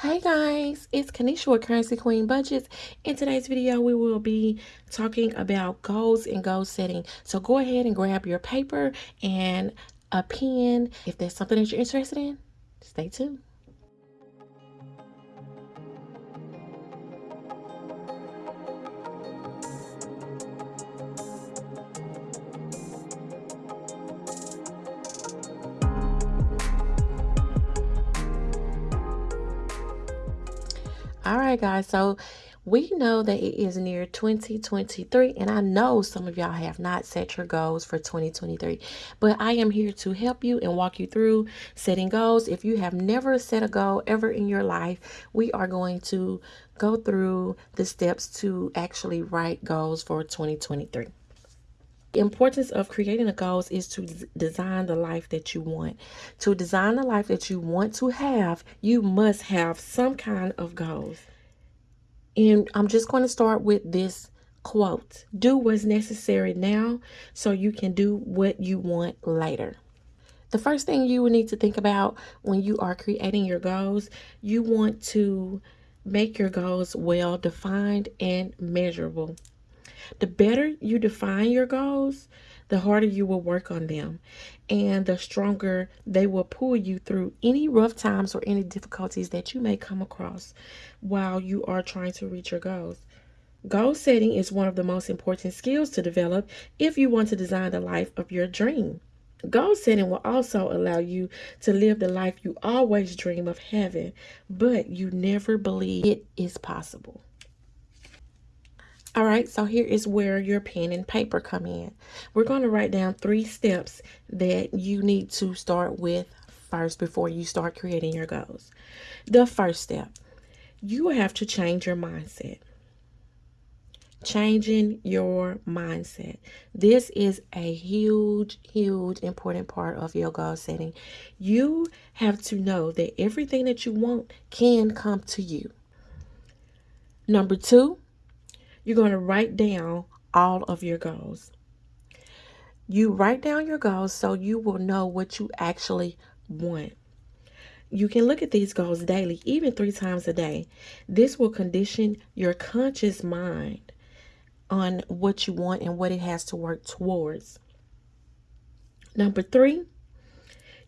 Hey guys, it's Kanisha with Currency Queen Budgets. In today's video, we will be talking about goals and goal setting. So go ahead and grab your paper and a pen. If there's something that you're interested in, stay tuned. All right, guys. So we know that it is near 2023, and I know some of y'all have not set your goals for 2023, but I am here to help you and walk you through setting goals. If you have never set a goal ever in your life, we are going to go through the steps to actually write goals for 2023. The importance of creating a goals is to design the life that you want. To design the life that you want to have, you must have some kind of goals. And I'm just going to start with this quote. Do what's necessary now so you can do what you want later. The first thing you will need to think about when you are creating your goals, you want to make your goals well defined and measurable. The better you define your goals, the harder you will work on them and the stronger they will pull you through any rough times or any difficulties that you may come across while you are trying to reach your goals. Goal setting is one of the most important skills to develop if you want to design the life of your dream. Goal setting will also allow you to live the life you always dream of having, but you never believe it is possible. All right, so here is where your pen and paper come in. We're going to write down three steps that you need to start with first before you start creating your goals. The first step, you have to change your mindset. Changing your mindset. This is a huge, huge, important part of your goal setting. You have to know that everything that you want can come to you. Number two, you're going to write down all of your goals. You write down your goals so you will know what you actually want. You can look at these goals daily, even three times a day. This will condition your conscious mind on what you want and what it has to work towards. Number three,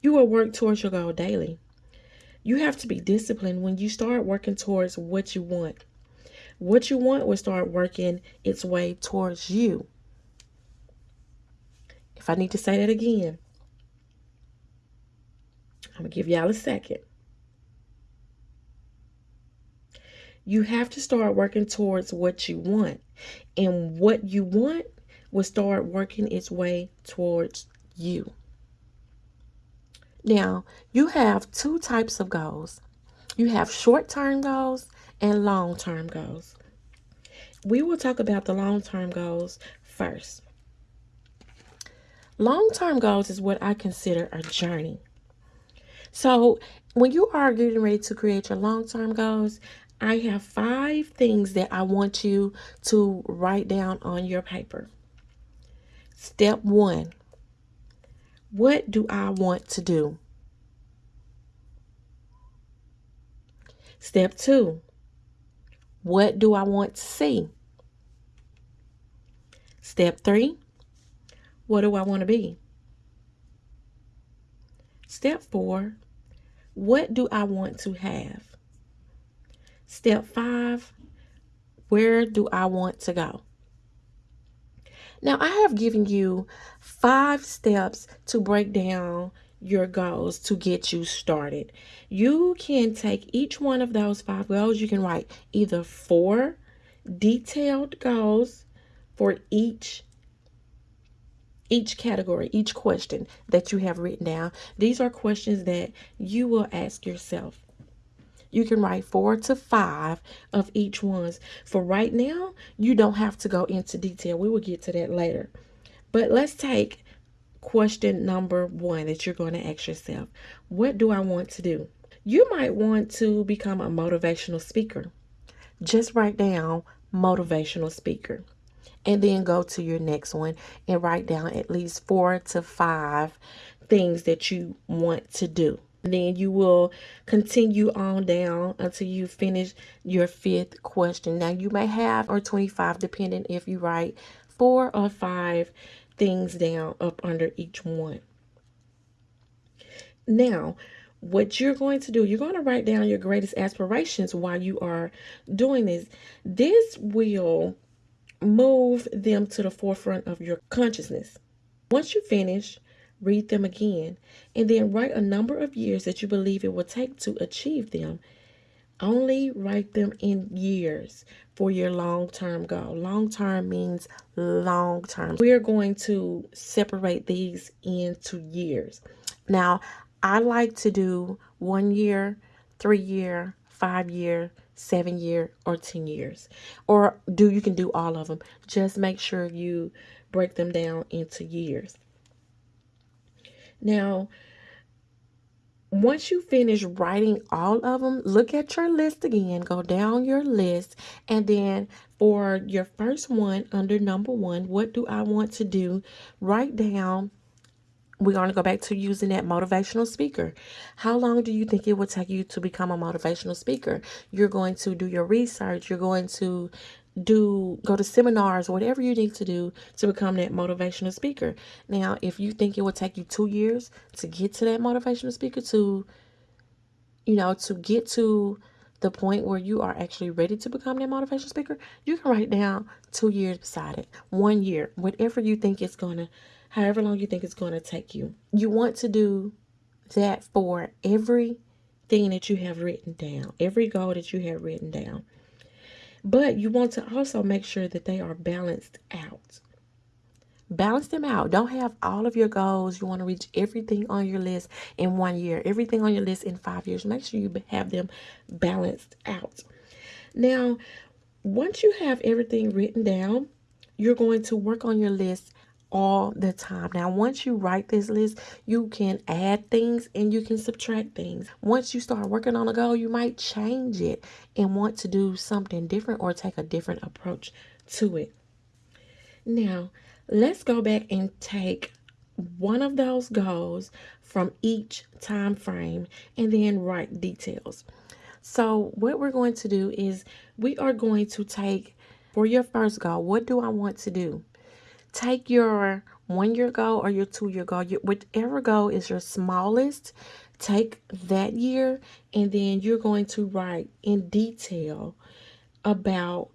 you will work towards your goal daily. You have to be disciplined when you start working towards what you want. What you want will start working its way towards you. If I need to say that again, I'm going to give y'all a second. You have to start working towards what you want. And what you want will start working its way towards you. Now, you have two types of goals. You have short-term goals and long-term goals. We will talk about the long-term goals first. Long-term goals is what I consider a journey. So when you are getting ready to create your long-term goals, I have five things that I want you to write down on your paper. Step one, what do I want to do? Step two, what do I want to see? Step three, what do I want to be? Step four, what do I want to have? Step five, where do I want to go? Now, I have given you five steps to break down your goals to get you started. You can take each one of those five goals. You can write either four detailed goals for each each category, each question that you have written down. These are questions that you will ask yourself. You can write four to five of each ones. For right now, you don't have to go into detail. We will get to that later. But let's take question number one that you're going to ask yourself. What do I want to do? You might want to become a motivational speaker. Just write down motivational speaker and then go to your next one and write down at least four to five things that you want to do. then you will continue on down until you finish your fifth question. Now you may have or 25 depending if you write four or five things down up under each one. Now, what you're going to do, you're going to write down your greatest aspirations while you are doing this. This will move them to the forefront of your consciousness. Once you finish, read them again, and then write a number of years that you believe it will take to achieve them. Only write them in years for your long term goal. Long term means long term. We are going to separate these into years. Now, I like to do one year, three year, five year, seven year, or 10 years. Or do you can do all of them. Just make sure you break them down into years. Now, once you finish writing all of them, look at your list again, go down your list, and then for your first one under number one, what do I want to do? Write down we're going to go back to using that motivational speaker. How long do you think it will take you to become a motivational speaker? You're going to do your research. You're going to do go to seminars, whatever you need to do to become that motivational speaker. Now, if you think it will take you two years to get to that motivational speaker, to you know, to get to the point where you are actually ready to become that motivational speaker, you can write down two years beside it, one year, whatever you think it's gonna, however long you think it's gonna take you. You want to do that for every thing that you have written down, every goal that you have written down. But you want to also make sure that they are balanced out. Balance them out. Don't have all of your goals. You want to reach everything on your list in one year, everything on your list in five years. Make sure you have them balanced out. Now, once you have everything written down, you're going to work on your list all the time. Now, once you write this list, you can add things and you can subtract things. Once you start working on a goal, you might change it and want to do something different or take a different approach to it. Now, let's go back and take one of those goals from each time frame and then write details. So, what we're going to do is we are going to take for your first goal, what do I want to do? Take your one year goal or your two year goal, your, whichever goal is your smallest, take that year and then you're going to write in detail about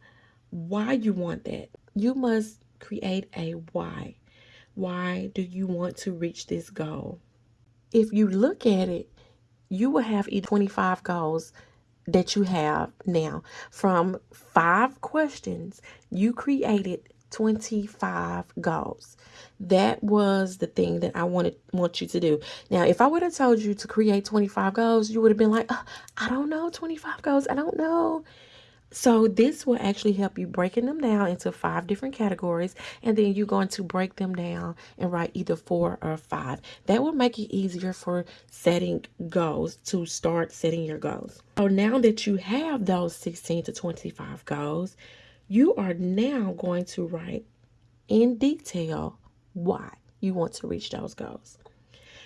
why you want that. You must create a why. Why do you want to reach this goal? If you look at it, you will have 25 goals that you have now. From five questions, you created 25 goals. That was the thing that I wanted want you to do. Now, if I would have told you to create 25 goals, you would have been like, oh, I don't know, 25 goals. I don't know. So this will actually help you breaking them down into five different categories and then you're going to break them down and write either four or five. That will make it easier for setting goals to start setting your goals. So now that you have those 16 to 25 goals, you are now going to write in detail why you want to reach those goals.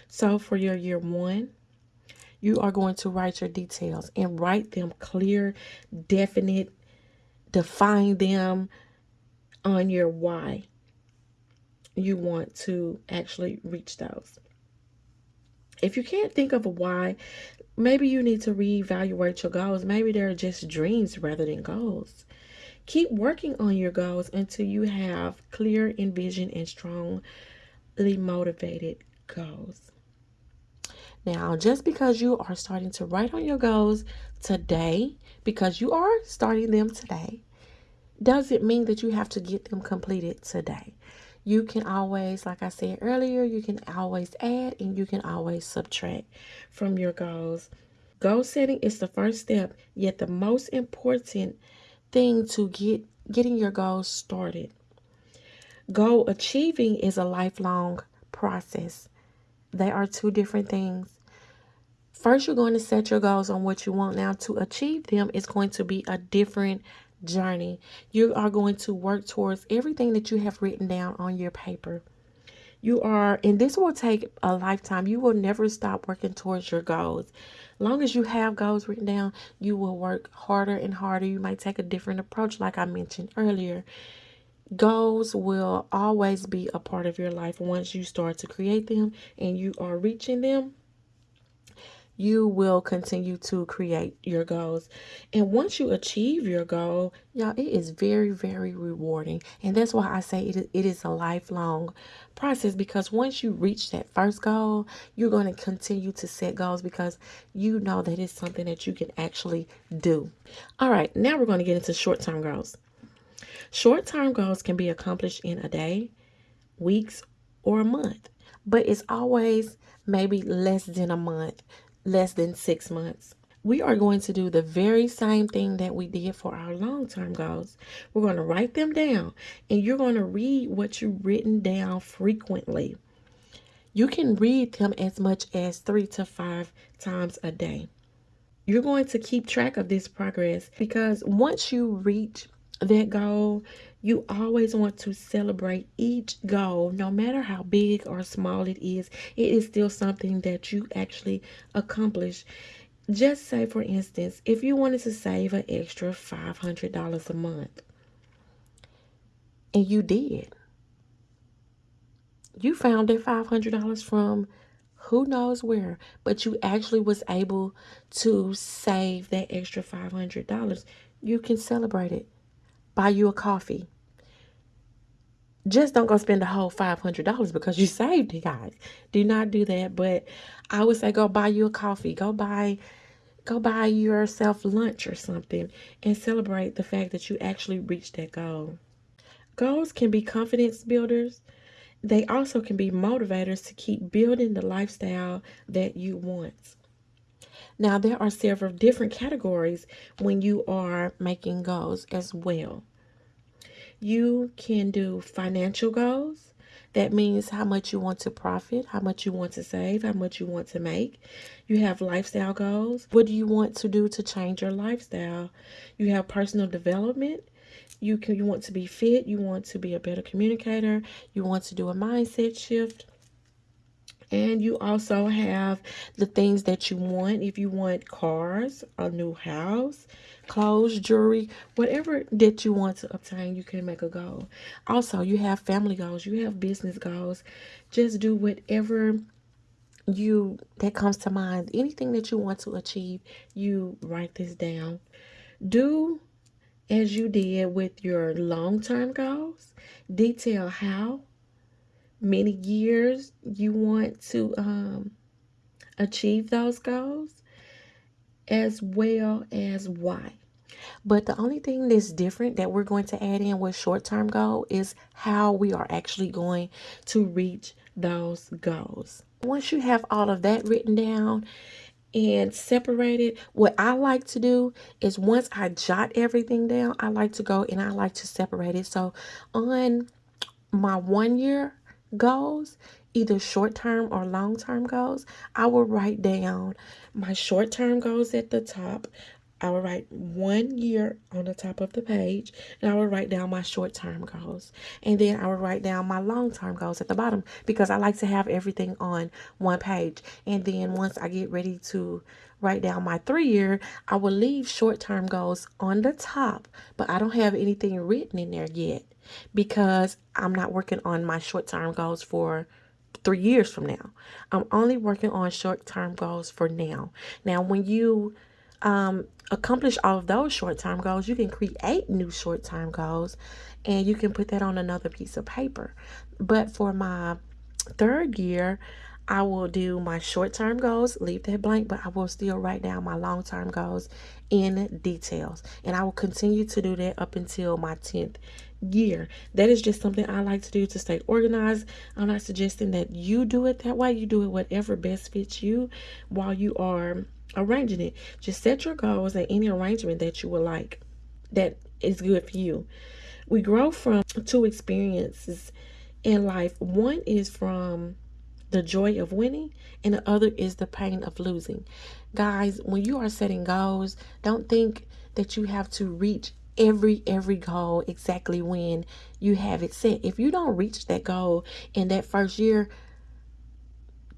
So for your year one, you are going to write your details and write them clear, definite, define them on your why you want to actually reach those. If you can't think of a why, maybe you need to reevaluate your goals. Maybe they're just dreams rather than goals. Keep working on your goals until you have clear envision and strongly motivated goals. Now, just because you are starting to write on your goals today, because you are starting them today, doesn't mean that you have to get them completed today. You can always, like I said earlier, you can always add and you can always subtract from your goals. Goal setting is the first step, yet the most important thing to get getting your goals started. Goal achieving is a lifelong process. They are two different things. First, you're going to set your goals on what you want. Now, to achieve them is going to be a different journey. You are going to work towards everything that you have written down on your paper. You are, and this will take a lifetime. You will never stop working towards your goals. Long as you have goals written down, you will work harder and harder. You might take a different approach, like I mentioned earlier. Goals will always be a part of your life once you start to create them and you are reaching them you will continue to create your goals. And once you achieve your goal, y'all, it is very, very rewarding. And that's why I say it is, it is a lifelong process because once you reach that first goal, you're going to continue to set goals because you know that it's something that you can actually do. All right, now we're going to get into short term goals. Short term goals can be accomplished in a day, weeks, or a month, but it's always maybe less than a month less than six months. We are going to do the very same thing that we did for our long term goals. We're going to write them down and you're going to read what you've written down frequently. You can read them as much as three to five times a day. You're going to keep track of this progress because once you reach that goal, you always want to celebrate each goal, no matter how big or small it is. It is still something that you actually accomplish. Just say, for instance, if you wanted to save an extra $500 a month, and you did, you found that $500 from who knows where, but you actually was able to save that extra $500. You can celebrate it buy you a coffee. Just don't go spend the whole $500 because you saved it, guys. Do not do that. But I would say go buy you a coffee. Go buy go buy yourself lunch or something and celebrate the fact that you actually reached that goal. Goals can be confidence builders. They also can be motivators to keep building the lifestyle that you want. Now, there are several different categories when you are making goals as well. You can do financial goals. That means how much you want to profit, how much you want to save, how much you want to make. You have lifestyle goals. What do you want to do to change your lifestyle? You have personal development. You can you want to be fit, you want to be a better communicator, you want to do a mindset shift. And you also have the things that you want. If you want cars, a new house, clothes, jewelry, whatever that you want to obtain, you can make a goal. Also, you have family goals, you have business goals. Just do whatever you that comes to mind. Anything that you want to achieve, you write this down. Do as you did with your long-term goals. Detail how many years you want to um, achieve those goals as well as why. But the only thing that's different that we're going to add in with short-term goal is how we are actually going to reach those goals. Once you have all of that written down and separated, what I like to do is once I jot everything down, I like to go and I like to separate it. So on my one year goals, either short term or long term goals, I will write down my short term goals at the top. I will write one year on the top of the page, and I will write down my short term goals. And then I will write down my long term goals at the bottom because I like to have everything on one page. And then once I get ready to write down my three year, I will leave short term goals on the top, but I don't have anything written in there yet because I'm not working on my short term goals for three years from now. I'm only working on short term goals for now. Now, when you um, accomplish all of those short term goals, you can create new short term goals and you can put that on another piece of paper. But for my third year, I will do my short term goals, leave that blank, but I will still write down my long term goals in details. And I will continue to do that up until my 10th year. That is just something I like to do to stay organized. I'm not suggesting that you do it that way. You do it whatever best fits you while you are arranging it. Just set your goals and any arrangement that you would like that is good for you. We grow from two experiences in life. One is from the joy of winning, and the other is the pain of losing. Guys, when you are setting goals, don't think that you have to reach every every goal exactly when you have it set. If you don't reach that goal in that first year,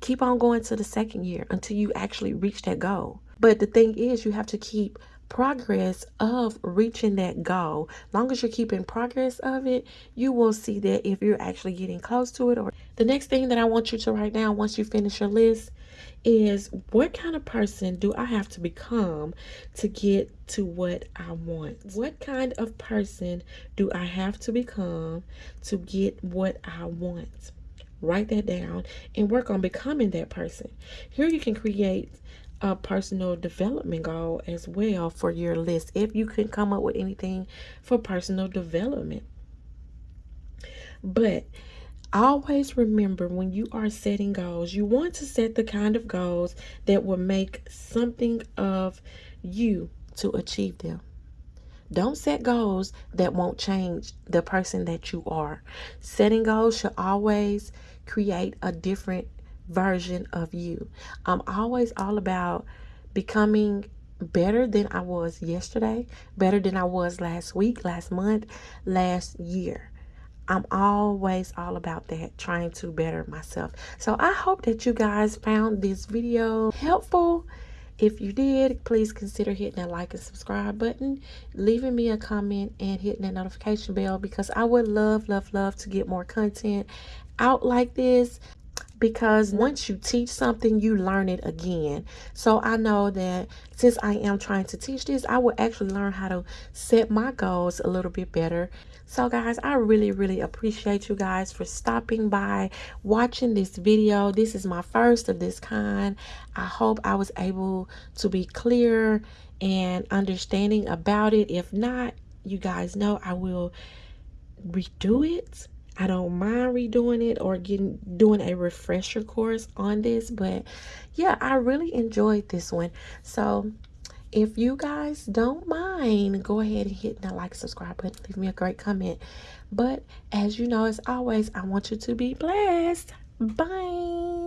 keep on going to the second year until you actually reach that goal. But the thing is, you have to keep progress of reaching that goal. Long as you're keeping progress of it, you will see that if you're actually getting close to it. Or the next thing that I want you to write down once you finish your list is what kind of person do I have to become to get to what I want? What kind of person do I have to become to get what I want? Write that down and work on becoming that person. Here you can create a personal development goal as well for your list if you can come up with anything for personal development. But always remember when you are setting goals, you want to set the kind of goals that will make something of you to achieve them. Don't set goals that won't change the person that you are. Setting goals should always create a different version of you. I'm always all about becoming better than I was yesterday, better than I was last week, last month, last year. I'm always all about that, trying to better myself. So I hope that you guys found this video helpful if you did, please consider hitting that like and subscribe button, leaving me a comment, and hitting that notification bell because I would love, love, love to get more content out like this because once you teach something, you learn it again. So I know that since I am trying to teach this, I will actually learn how to set my goals a little bit better. So guys, I really, really appreciate you guys for stopping by, watching this video. This is my first of this kind. I hope I was able to be clear and understanding about it. If not, you guys know I will redo it I don't mind redoing it or getting doing a refresher course on this, but yeah, I really enjoyed this one. So if you guys don't mind, go ahead and hit that like, subscribe button, leave me a great comment. But as you know, as always, I want you to be blessed. Bye.